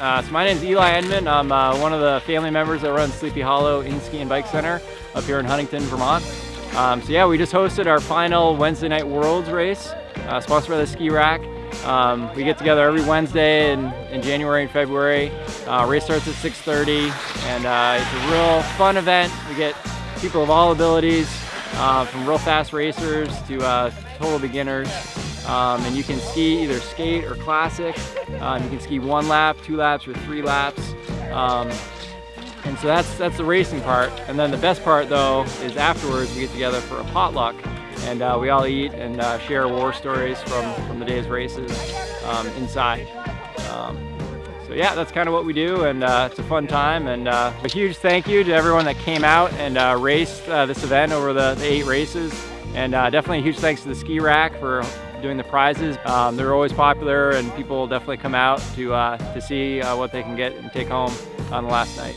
Uh, so my name is Eli Enman. I'm uh, one of the family members that runs Sleepy Hollow Inn Ski and Bike Center up here in Huntington, Vermont. Um, so yeah, we just hosted our final Wednesday night Worlds race, uh, sponsored by the Ski Rack. Um, we get together every Wednesday in, in January and February. Uh, race starts at 6.30 and uh, it's a real fun event. We get people of all abilities, uh, from real fast racers to total beginners. Um, and you can ski either skate or classic. Um, you can ski one lap, two laps, or three laps. Um, and so that's that's the racing part. And then the best part though is afterwards we get together for a potluck and uh, we all eat and uh, share war stories from, from the day's races um, inside. Um, so yeah, that's kind of what we do and uh, it's a fun time and uh, a huge thank you to everyone that came out and uh, raced uh, this event over the, the eight races and definitely a huge thanks to the ski rack for doing the prizes. Um, they're always popular and people definitely come out to, to see what they can get and take home on the last night.